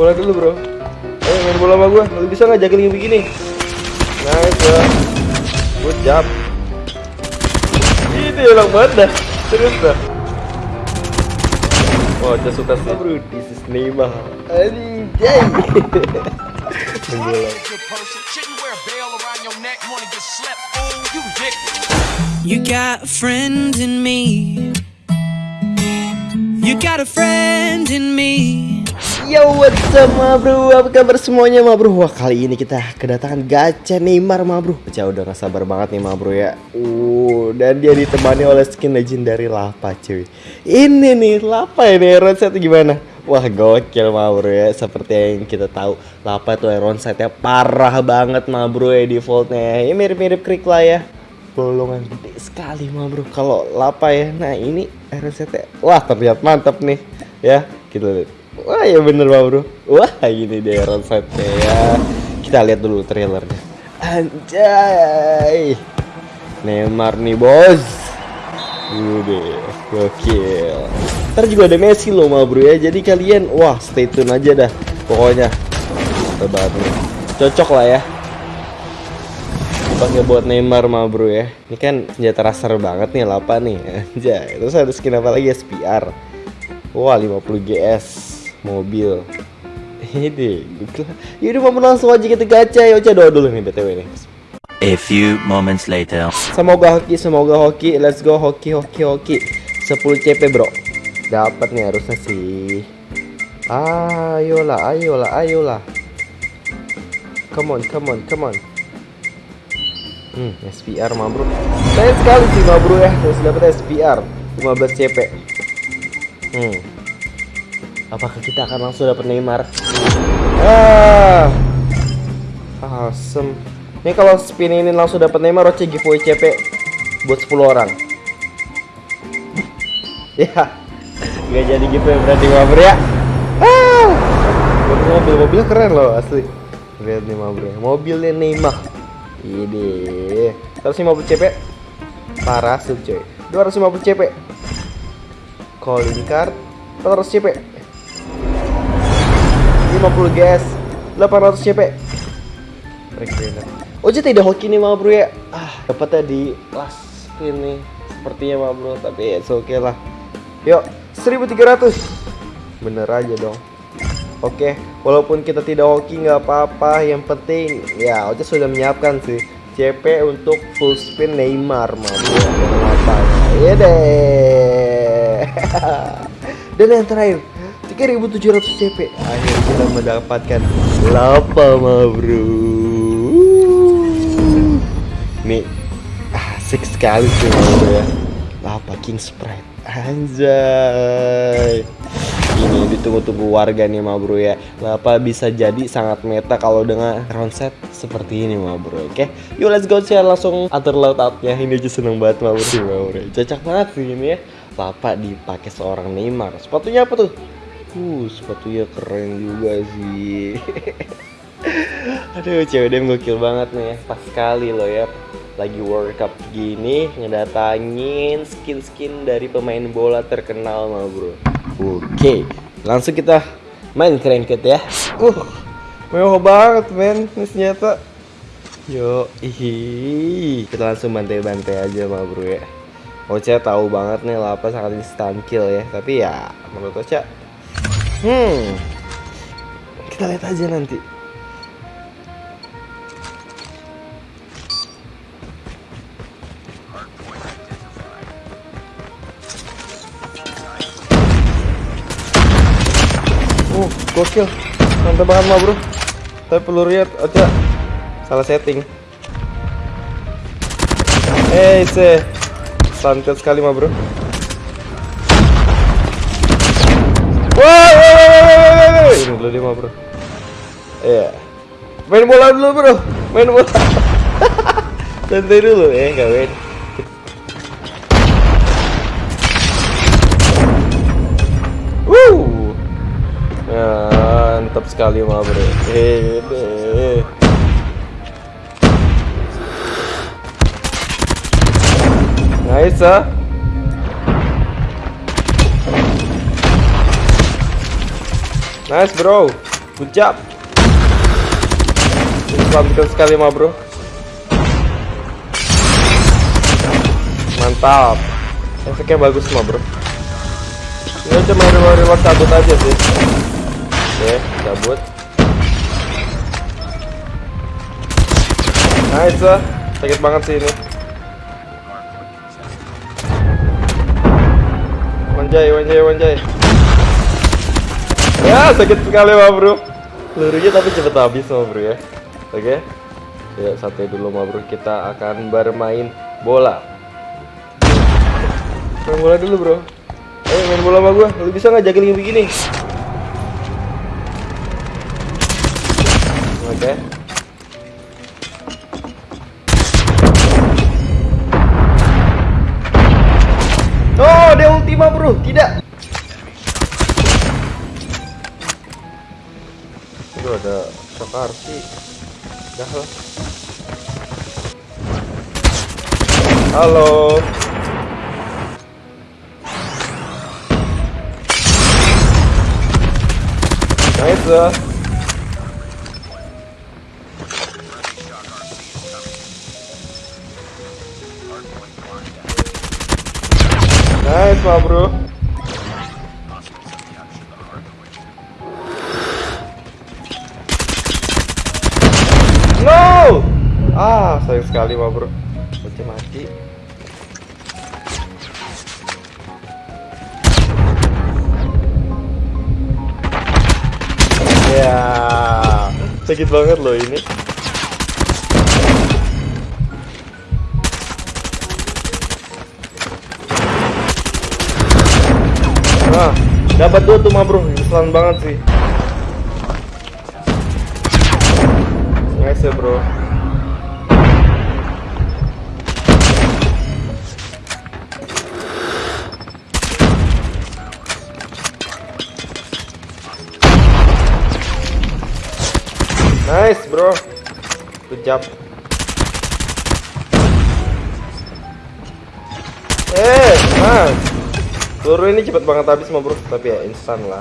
bola dulu bro. Ayo main bola sama gue Lu bisa nggak juggling begini. Nice bro. Good job. Ini enak banget dah Serius dah Wah, oh, suka sih. Bro This is Neymar. Anjay Main bola. You got a friend in me. You got a friend in me. Yo what's up ma bro? Apa kabar semuanya ma bro? Wah kali ini kita kedatangan gacha Neymar ma bro. Baca udah gak sabar banget nih ma bro ya. Uh dan dia ditemani oleh skin legendary Lapa cuy. Ini nih Lapa ini Iron set gimana? Wah gokil ma bro ya. Seperti yang kita tahu Lapa tuh Iron setnya parah banget ma bro ya defaultnya. Ya mirip-mirip krik lah ya. Bolongan gede sekali mah bro kalau lapa ya. Nah ini RST wah terlihat mantap nih ya. Kita lihat wah ya bener mah bro. Wah gini deh RST ya. Kita lihat dulu trailernya. Anjay. Neymar nih bos. Udah, gokil. Ntar juga ada Messi loh mah bro ya. Jadi kalian, wah stay tune aja dah Pokoknya. Cocok lah ya. Pakai buat Neymar mah bro ya. Ini kan senjata raser banget nih lapa nih. Aja terus ada skin apa lagi? SPR wah 50 GS mobil ini yaudah mau langsung aja kita gacha ya coba doa dulu nih btw nih A few moments later. Semoga hoki, semoga hoki. Let's go hoki, hoki, hoki. 10 CP bro. Dapat nih harusnya sih. Ayolah, ayolah, ayolah. Come on, come on, come on. Hmm, SPR mah bro. Sayang sekali sih mah bro ya, harus dapat SPR 15 CP. Hmm. Apakah kita akan langsung dapat Neymar? Ah. Awesome. Ini kalau spin ini langsung dapat Neymar, Roche giveaway CP buat 10 orang. ya. Gak jadi giveaway berarti mah bro ya. Ah. Mobil-mobil keren loh asli. Lihat nih mah bro. Mobilnya Neymar. Ini 150 CP Parasut coy 250 CP Calling card 400 CP 50 gas 800 CP Oje tidak hoki nih ma bro ya? Ah dapatnya di last spin nih Sepertinya ma bro Tapi ya oke okay lah. Yuk 1300 Bener aja dong. Oke, walaupun kita tidak hoki nggak apa-apa, yang penting ya Ocha sudah menyiapkan sih CP untuk full spin Neymar, mampu apa ya deh. Dan yang terakhir 3700 CP akhirnya kita mendapatkan lapa ma bro. Nih asik sekali sih ya. Lapa king sprite. Anjay. Ini ditunggu-tunggu warga nih ma bro ya. Apa bisa jadi sangat meta kalau dengan round set seperti ini ma bro oke? Yuk let's go share langsung atur outnya ini aja seneng banget ma bro bro. Cocok banget sih ini ya. Lapa dipakai seorang Neymar. Sepatunya apa tuh uh sepatunya keren juga sih aduh cewek dem gokil banget nih ya pas sekali loh ya lagi World Cup gini ngedatangin skin-skin dari pemain bola terkenal mah bro Oke, langsung kita main cranked ya. Uh, mewah banget men, ini senjata. Yo, ih, kita langsung bantai-bantai aja mah bro ya. Ocha tahu banget nih lapa sangat instant kill ya, tapi ya menurut Ocha, hmm, kita lihat aja nanti. Uh, gokil. Mantap banget mah, Bro. Tapi lihat aja salah setting. Eh, se. Santet sekali mah, Bro. Wah, ini dulu dia mah, Bro. Iya. Main bola dulu, Bro. Main bola. Santai dulu, eh, enggak main. mantap sekali mah bro Hehehe. nice ah nice bro Good job. Selamatkan sekali ma bro. Mantap. Efeknya bagus ma bro. Ini cuma reward reward cabut aja sih. Oke, cabut. Nice lah. Sakit banget sih ini. Wanjay, wanjay, wanjay. Ya, sakit sekali ma bro. Pelurunya tapi cepet habis ma bro ya. Oke. Ya, santai dulu ma bro. Kita akan bermain bola. Main bola dulu bro. Ayo main bola sama gua. Lu bisa nggak juggling begini? Sih. Dah lah. Halo. Nice. Nice bro. Sekali mah bro. Bocah mati. Ya, sakit banget loh ini. Nah, dapat dua tuh mah bro, keselan banget sih. Nice ya bro. Good. Eh, nice. Peluru ini cepet banget habis mah bro, tapi ya instan lah.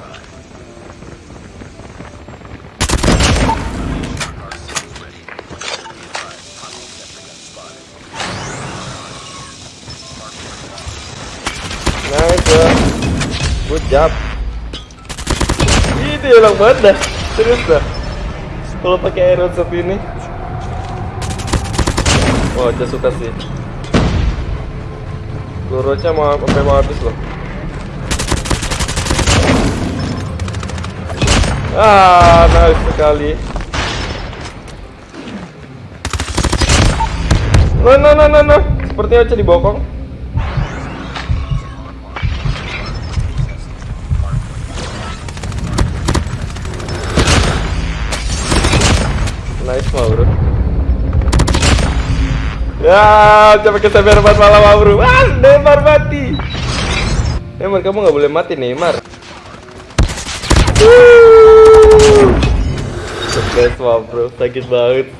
Nice. Good job. Itu hilang banget dah. Serius dah. Kalau pakai shot ini. Wah, aja suka sih. Pelurunya mau sampai mau habis loh. Ah, nice sekali. No, no, no, no, no. Sepertinya aja dibokong. Nice mah bro. Ya, coba kita empat malam mah bro. Ah, Neymar mati. Neymar kamu nggak boleh mati Neymar. Mah bro, sakit banget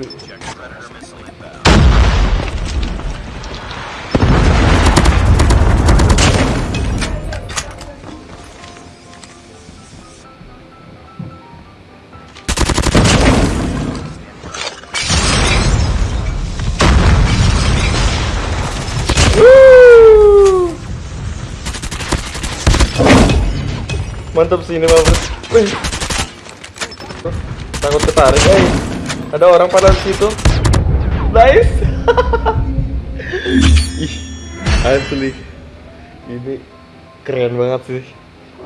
Mantap sih ini mah bro. Wih. Takut ketarik eh. Ada orang pada situ. Nice. Ih, asli. Ini keren banget sih.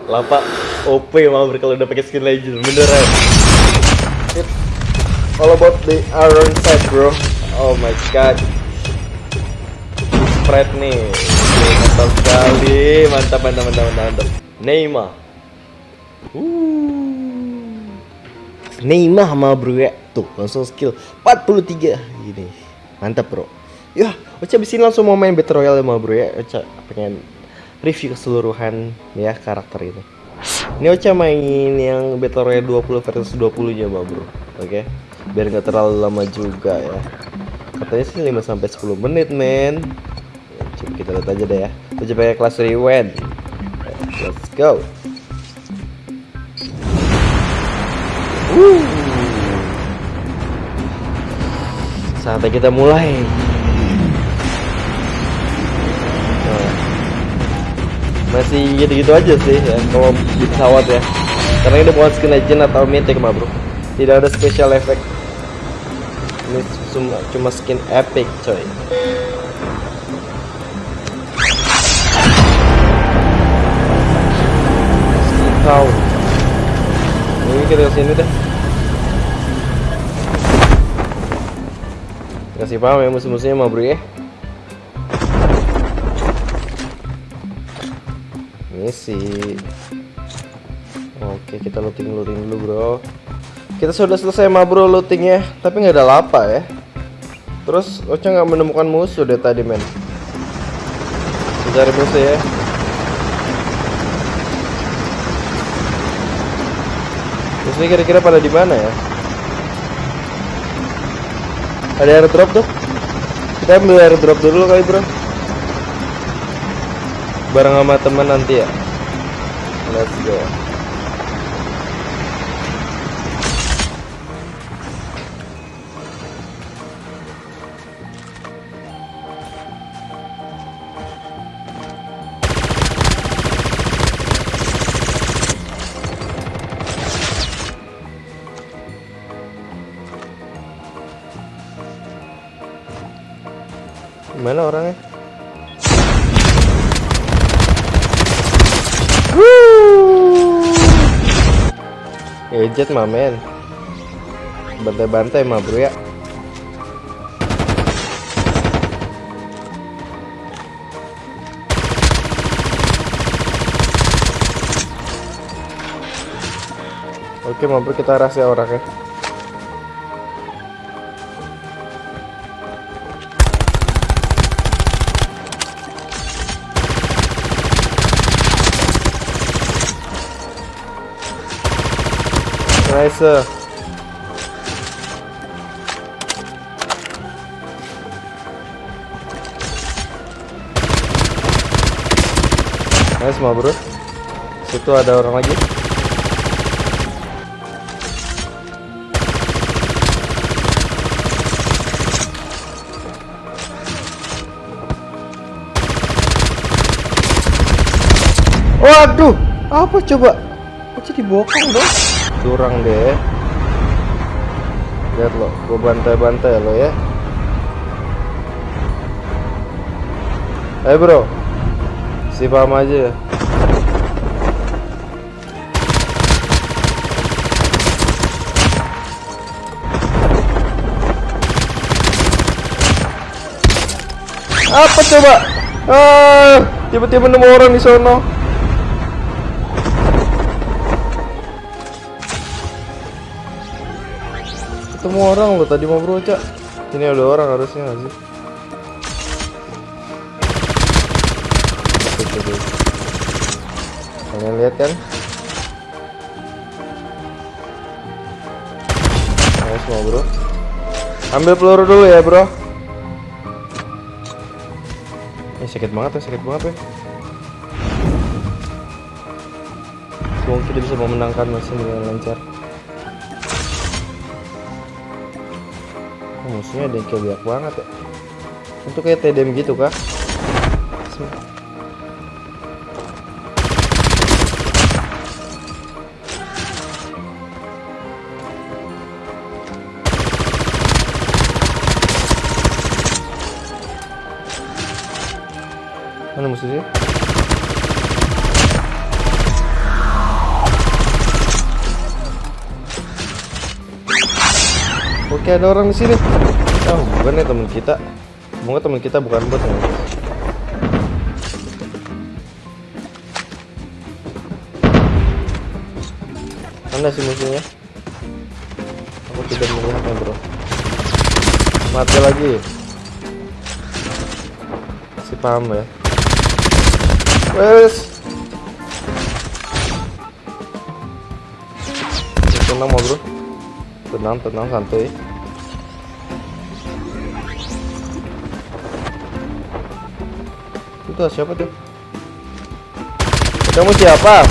Lapa OP bro kalau udah pakai skin legend beneran. All about the iron set bro. Oh my god spread nih mantap sekali mantap mantap mantap mantap, mantap. Neymar uh. Neymar sama bro ya tuh langsung skill 43 gini. Mantap bro. Ya Ocha abis ini langsung mau main Battle Royale sama bro ya Ocha pengen review keseluruhan ya karakter ini ini Ocha main yang Battle Royale 20 versus 20 nya sama bro. Oke? Biar nggak terlalu lama juga ya. Katanya sih 5 sampai 10 menit men. Coba kita lihat aja deh ya. Coba pakai kelas rewind. Let's go. Saatnya kita mulai. Masih gitu-gitu aja sih ya kalau di pesawat ya. Karena ini bukan skin legend atau mythic mah bro. Tidak ada special effect. Ini cuma, cuma skin epic coy. Kau. Ini kita ke sini deh. Kasih paham ya musuh-musuhnya mah bro ya. Misi. Oke kita looting looting dulu bro. Kita sudah selesai mah bro lootingnya, tapi nggak ada lapa ya. Terus Ocha nggak menemukan musuh deh tadi men. Cari musuh ya. Musuhnya kira-kira pada di mana ya? Ada airdrop tuh? Kita ambil airdrop dulu kali bro. Bareng sama teman nanti ya. Let's go. Gadget mah men. Bantai-bantai mah bro ya. Oke bro kita rahasia orangnya Nice mah bro. Situ ada orang lagi. Waduh, apa coba? Kok jadi bokong dong? Curang deh. Lihat lo gue bantai-bantai lo ya. Eh bro. Si paham aja ya. Apa coba? Ah tiba-tiba nemu orang di sono ketemu orang lo tadi mau bro cak. Ini ada orang harusnya nggak sih? Kalian lihat kan? Nice mau bro. Ambil peluru dulu ya bro. Ini sakit banget ya sakit banget ya. Semoga kita bisa memenangkan mesin dengan lancar Oh, musuhnya ada yang kayak banget ya. Itu kayak TDM gitu kah mana musuhnya Oke ada orang di sini. Oh bukan ya teman kita. Semoga teman kita bukan bot ya. Mana sih musuhnya? Aku tidak melihatnya bro. Mati lagi. Si paham ya. Wes. Tenang bro tenang tenang santuy Itu siapa tuh? Kamu siapa?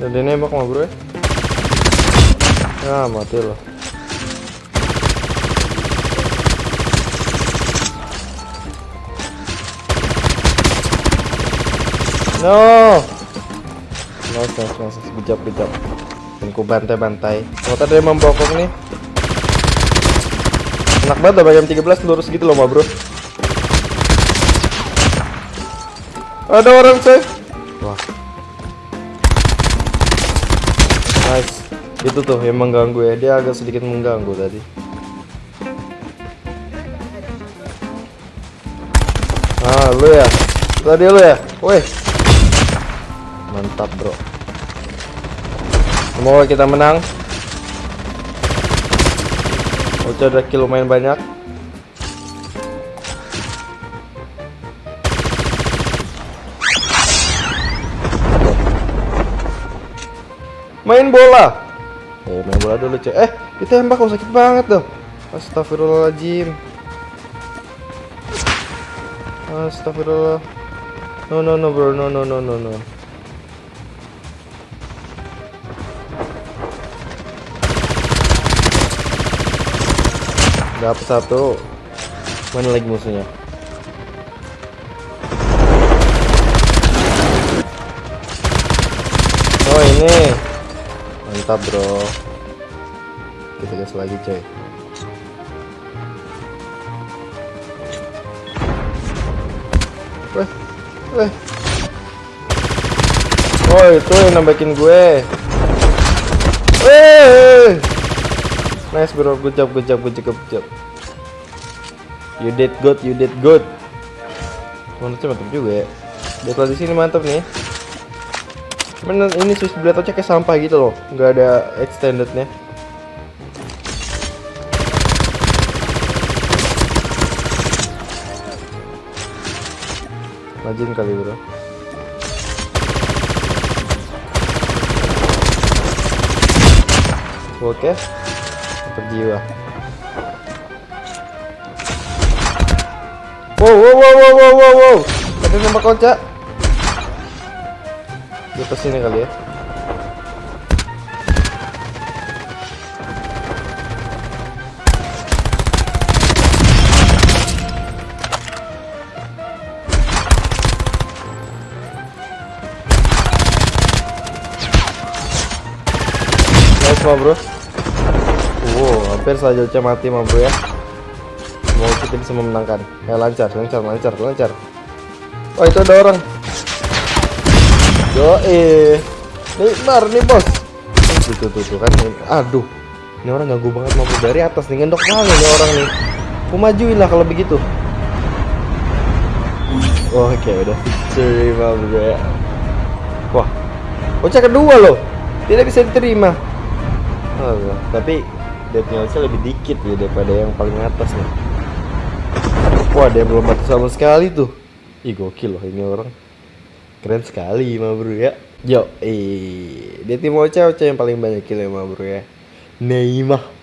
jadi ini nembak mah bro ya? Nah mati loh. No! No terus masak Bijak bijak. Dan ku bantai-bantai. Ternyata dia membokong nih. Enak banget lah jam 13 lurus gitu loh, bro. Ada orang coy. Wah. Nice. Itu tuh yang mengganggu ya. Dia agak sedikit mengganggu tadi. Ah, lu ya. Tadi lu ya. Weh. Mantap, Bro. Semoga kita menang. Ocha ada kill lumayan banyak. Main bola. Eh, main bola dulu, cek. Eh, ditembak kok sakit banget tuh. Astagfirullahaladzim. Astagfirullah. No no no bro, no no no no no. Dapat satu. Mana lagi musuhnya? Oh ini. Mantap bro. Kita gas lagi coy. Weh, weh. Oh itu yang nambahin gue. Weh. Nice bro, good job, good job, good job, good job. You did good, you did good. Mantap mantap juga ya. Dead di sini mantap nih. Cuman ini switch blade kayak sampah gitu loh, nggak ada extendednya. Rajin kali bro. Oke, tetap jiwa. Wow, wow, wow, wow, wow, wow, wow. Ada nembak kocak. Di atas sini kali ya. Nice bro. Hampir saja Uca mati mah ya. Semoga kita bisa memenangkan. Ya lancar, lancar, lancar, lancar. Oh itu ada orang. Yo eh, Neymar nih bos. Tuh tuh tuh, tuh kan. Aduh, ini orang ganggu banget mau dari atas nih ngendok kali nih orang nih. Aku majuin lah kalau begitu. Oke udah victory mah bro ya. Wah, Ocha kedua loh. Tidak bisa diterima. Oh, tapi deathnya Ocha lebih dikit ya daripada yang paling atas nih. Wah, dia belum mati sama sekali tuh. Ih, gokil loh ini orang. Keren sekali, ma bro ya. Yo, eh, dia tim Ocha, Ocha yang paling banyak kill ya, ma bro ya. Neymar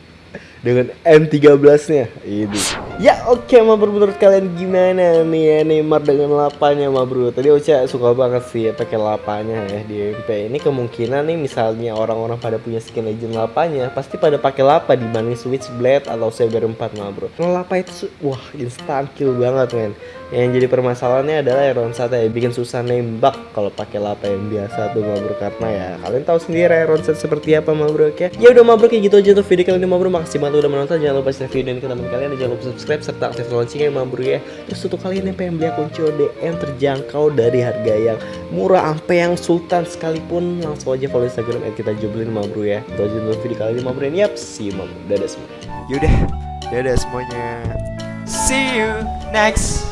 dengan M13-nya. Ini. Ya, oke, ma bro menurut kalian gimana nih ya Neymar dengan lapanya, ma bro? Tadi Ocha suka banget sih ya pakai lapanya ya di MP. Ini kemungkinan nih misalnya orang-orang pada punya skin legend lapanya, pasti pada pakai lapa dibanding Switchblade atau Saber 4, ma bro. Kalau lapa itu wah, instan kill banget, men. Yang jadi permasalahannya adalah Iron Sat ya bikin susah nembak kalau pakai lapa yang biasa tuh ma bro karena ya kalian tahu sendiri Iron Sat seperti apa ma bro ya. Ya udah ma bro kayak gitu aja untuk video kali ini ma bro. Makasih banget udah menonton. Jangan lupa share video ini ke teman kalian dan jangan lupa subscribe serta aktifkan loncengnya ma bro ya. Terus untuk kalian yang pengen beli akun CODM terjangkau dari harga yang murah sampai yang sultan sekalipun langsung aja follow Instagram kita joblin ma bro ya. Itu aja untuk video kali ini ma bro. Yap, see you ma bro. Dadah semua. Yaudah, dadah semuanya. See you next